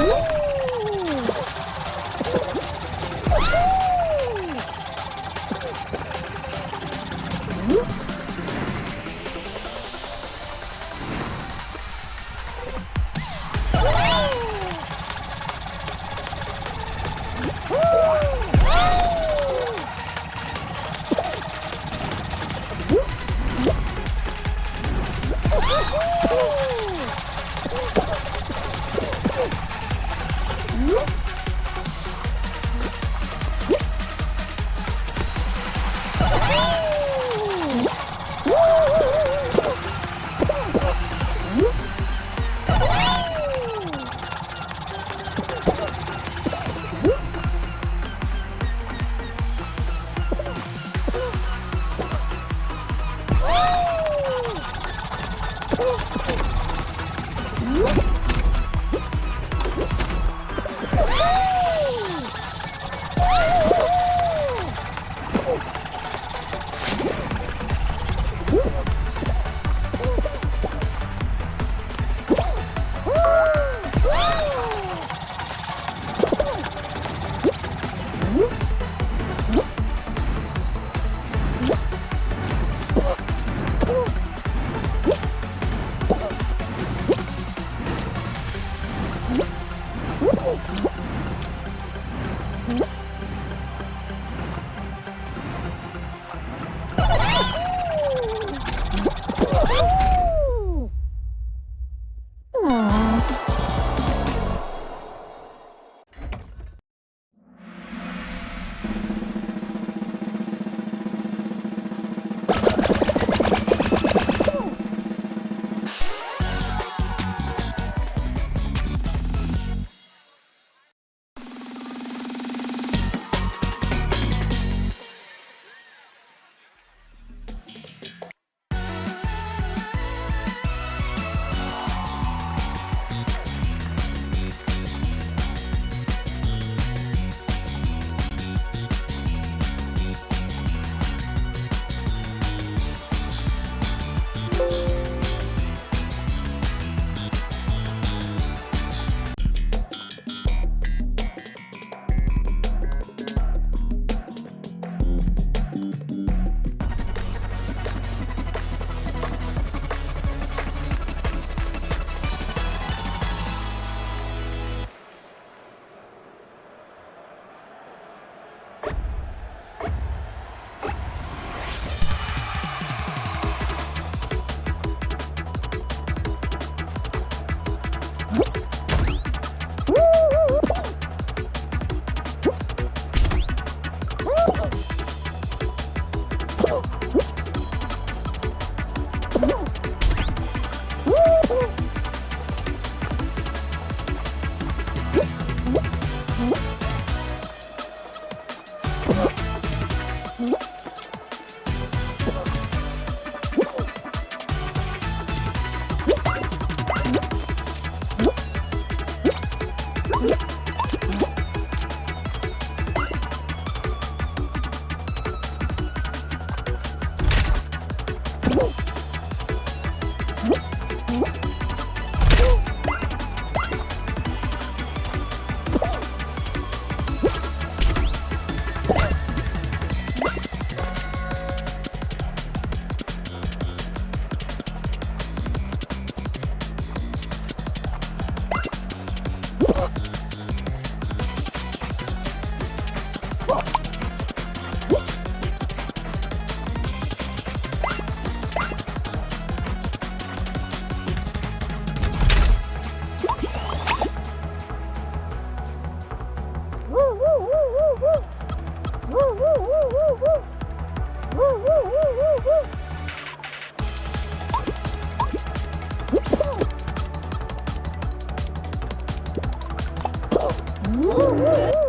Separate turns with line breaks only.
Ooh. What? Woo!